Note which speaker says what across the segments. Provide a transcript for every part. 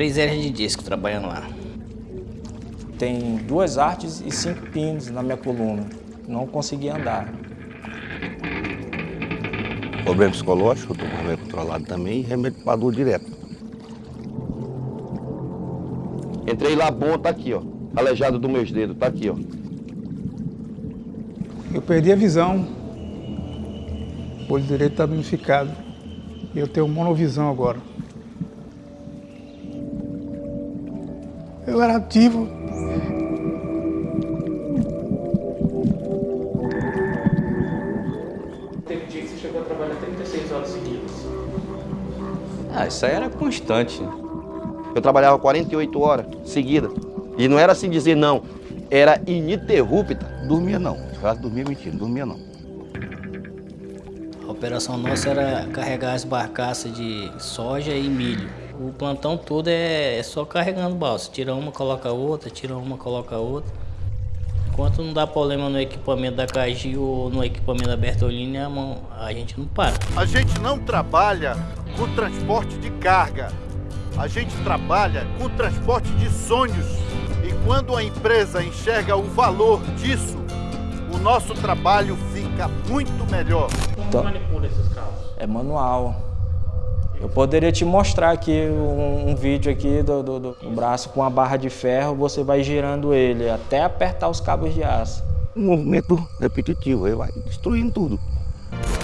Speaker 1: três hernias de disco trabalhando lá.
Speaker 2: Tem duas artes e cinco pinos na minha coluna. Não consegui andar.
Speaker 3: Problema psicológico, estou com controlado também e remédio para dor direto. Entrei lá bom, tá aqui, ó. Aleijado dos meus dedos, tá aqui, ó.
Speaker 4: Eu perdi a visão. O olho direito está danificado. E eu tenho monovisão agora. Eu era ativo.
Speaker 5: Teve dia que você chegou a trabalhar 36 horas seguidas.
Speaker 3: Ah, isso aí era constante. Eu trabalhava 48 horas seguidas. E não era assim dizer não, era ininterrupta. Dormia não, se dormia mentira, dormia não.
Speaker 1: A operação nossa era carregar as barcaças de soja e milho. O plantão todo é, é só carregando balsa. Tira uma, coloca outra, tira uma, coloca outra. Enquanto não dá problema no equipamento da Cagil ou no equipamento da Bertolini, a, mão, a gente não para.
Speaker 6: A gente não trabalha com transporte de carga. A gente trabalha com transporte de sonhos. E quando a empresa enxerga o valor disso, o nosso trabalho fica muito melhor.
Speaker 5: Como manipula esses carros?
Speaker 2: É manual. Eu poderia te mostrar aqui um, um vídeo aqui do, do, do, braço com a barra de ferro, você vai girando ele até apertar os cabos de aço.
Speaker 3: Um movimento repetitivo, ele vai destruindo tudo.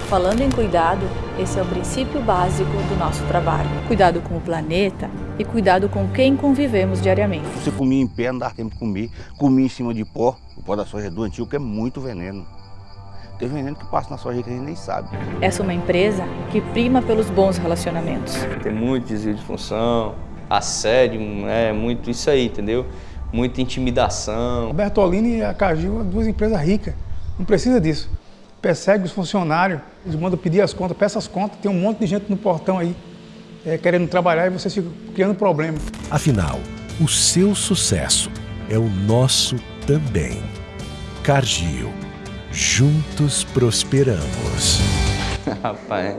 Speaker 7: Falando em cuidado, esse é o princípio básico do nosso trabalho. Cuidado com o planeta e cuidado com quem convivemos diariamente.
Speaker 3: Você comia em pé, não dava tempo de comer, comia em cima de pó, o pó da soja é doentio, que é muito veneno. Tem veneno que passa na soja que a gente nem sabe.
Speaker 7: Essa é uma empresa que prima pelos bons relacionamentos.
Speaker 8: Tem muito desvio de função, assédio, é muito isso aí, entendeu? Muita intimidação.
Speaker 4: A Bertolini e a Cagil são duas empresas ricas, não precisa disso persegue os funcionários, eles mandam pedir as contas, peça as contas, tem um monte de gente no portão aí é, querendo trabalhar e vocês ficam criando problema.
Speaker 9: Afinal, o seu sucesso é o nosso também. Cargill, juntos prosperamos.
Speaker 8: Rapaz,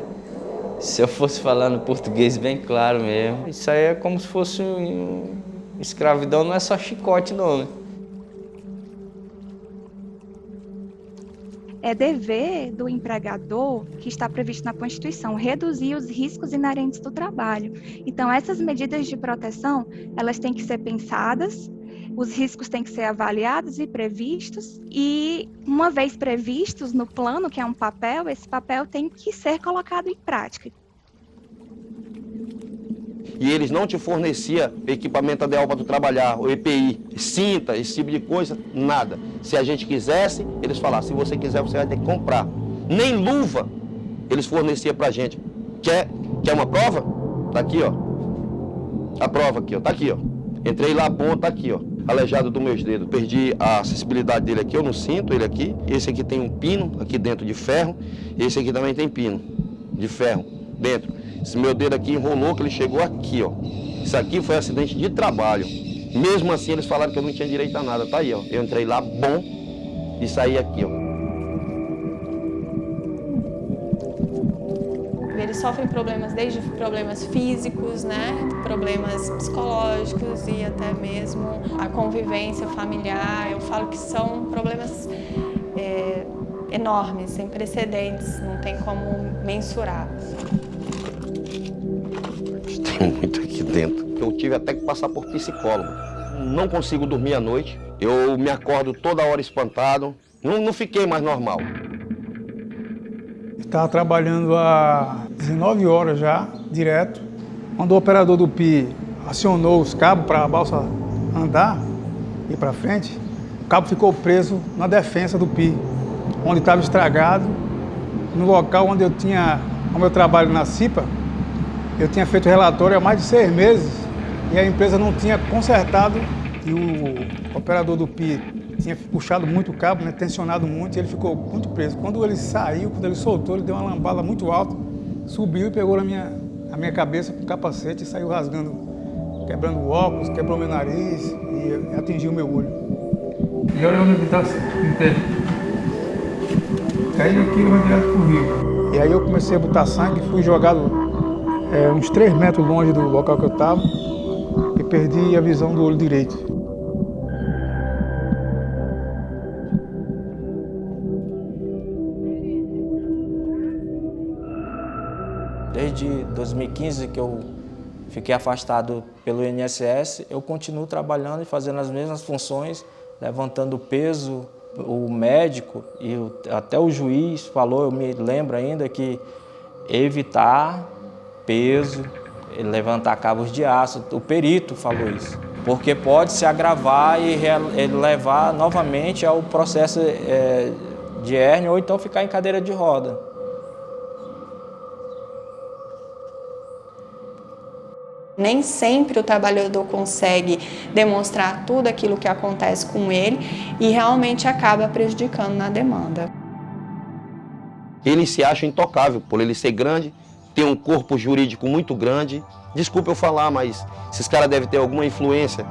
Speaker 8: se eu fosse falar no português bem claro mesmo, isso aí é como se fosse um... escravidão, não é só chicote não, né?
Speaker 10: é dever do empregador, que está previsto na Constituição, reduzir os riscos inerentes do trabalho. Então, essas medidas de proteção, elas têm que ser pensadas, os riscos têm que ser avaliados e previstos, e uma vez previstos no plano, que é um papel, esse papel tem que ser colocado em prática
Speaker 3: e eles não te fornecia equipamento ideal para tu trabalhar, o EPI, cinta, esse tipo de coisa, nada. Se a gente quisesse, eles falavam, se você quiser, você vai ter que comprar. Nem luva eles forneciam para a gente. Quer, quer uma prova? Tá aqui, ó. A prova aqui, ó. Tá aqui, ó. Entrei lá, bom, tá aqui, ó. Aleijado dos meus dedos. Perdi a acessibilidade dele aqui, eu não sinto ele aqui. Esse aqui tem um pino aqui dentro de ferro. Esse aqui também tem pino de ferro dentro. Esse meu dedo aqui enrolou, que ele chegou aqui, ó. Isso aqui foi acidente de trabalho. Mesmo assim, eles falaram que eu não tinha direito a nada. Tá aí, ó. Eu entrei lá bom e saí aqui, ó.
Speaker 11: Sofrem problemas, desde problemas físicos, né, problemas psicológicos e até mesmo a convivência familiar. Eu falo que são problemas é, enormes, sem precedentes, não tem como mensurar
Speaker 3: tem muito aqui dentro. Eu tive até que passar por psicólogo. Não consigo dormir à noite, eu me acordo toda hora espantado, não, não fiquei mais normal.
Speaker 4: Estava trabalhando há 19 horas já, direto. Quando o operador do PI acionou os cabos para a balsa andar, e para frente, o cabo ficou preso na defensa do PI, onde estava estragado, no local onde eu tinha o meu trabalho na CIPA, eu tinha feito relatório há mais de seis meses e a empresa não tinha consertado e o operador do PI tinha puxado muito o cabo, né, tensionado muito e ele ficou muito preso. Quando ele saiu, quando ele soltou, ele deu uma lambada muito alta, subiu e pegou na minha, a minha cabeça com o capacete e saiu rasgando, quebrando o óculos, quebrou meu nariz e atingiu meu olho.
Speaker 12: E olha onde está. Caiu aqui e vai direto pro rio.
Speaker 4: E aí eu comecei a botar sangue, fui jogado é, uns 3 metros longe do local que eu estava. e perdi a visão do olho direito.
Speaker 2: 2015 que eu fiquei afastado pelo INSS, eu continuo trabalhando e fazendo as mesmas funções, levantando peso, o médico e até o juiz falou, eu me lembro ainda, que evitar peso, levantar cabos de aço, o perito falou isso. Porque pode se agravar e levar novamente ao processo é, de hérnia ou então ficar em cadeira de roda.
Speaker 11: Nem sempre o trabalhador consegue demonstrar tudo aquilo que acontece com ele e realmente acaba prejudicando na demanda.
Speaker 3: Ele se acha intocável por ele ser grande, ter um corpo jurídico muito grande. Desculpa eu falar, mas esses caras devem ter alguma influência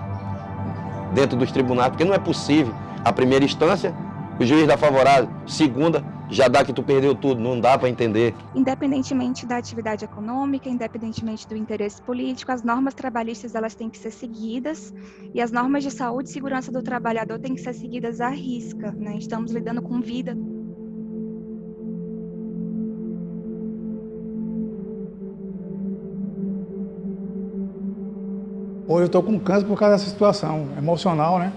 Speaker 3: dentro dos tribunais, porque não é possível. A primeira instância, o juiz dá favorável. Segunda, já dá que tu perdeu tudo, não dá para entender.
Speaker 10: Independentemente da atividade econômica, independentemente do interesse político, as normas trabalhistas elas têm que ser seguidas e as normas de saúde e segurança do trabalhador têm que ser seguidas à risca. Né? Estamos lidando com vida.
Speaker 4: Hoje eu estou com câncer por causa dessa situação emocional, né?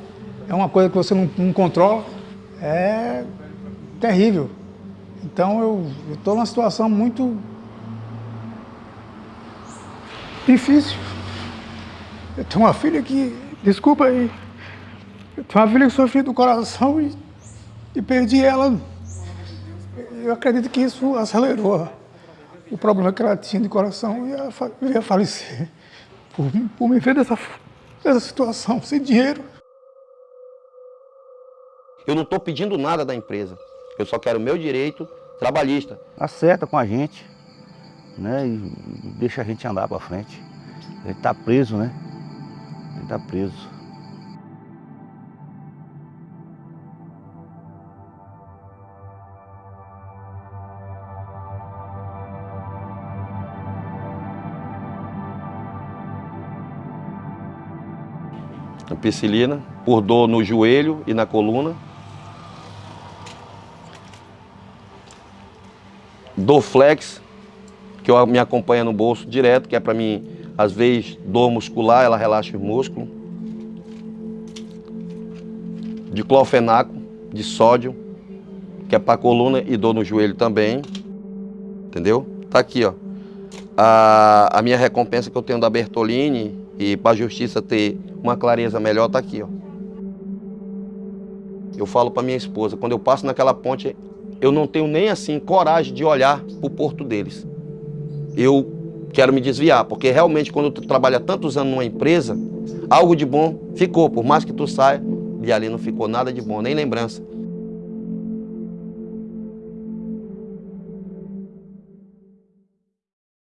Speaker 4: É uma coisa que você não, não controla, é terrível. Então eu estou numa situação muito difícil. Eu tenho uma filha que, desculpa aí, eu tenho uma filha que sofreu do coração e, e perdi ela. Eu acredito que isso acelerou o problema que ela tinha de coração e ela ia falecer por, por me ver dessa, dessa situação, sem dinheiro.
Speaker 3: Eu não estou pedindo nada da empresa. Eu só quero o meu direito trabalhista.
Speaker 13: Acerta com a gente, né? E deixa a gente andar para frente. Ele está preso, né? Ele está preso.
Speaker 3: Ampicilina, por dor no joelho e na coluna. Dorflex, que eu, me acompanha no bolso direto, que é para mim, às vezes, dor muscular, ela relaxa o músculo. Diclofenaco, de sódio, que é para coluna e dor no joelho também. Entendeu? Tá aqui, ó. A, a minha recompensa que eu tenho da Bertolini e para a justiça ter uma clareza melhor, tá aqui, ó. Eu falo para minha esposa, quando eu passo naquela ponte, eu não tenho nem assim coragem de olhar para o porto deles. Eu quero me desviar, porque realmente quando tu trabalha tantos anos numa empresa, algo de bom ficou, por mais que tu saia, e ali não ficou nada de bom, nem lembrança.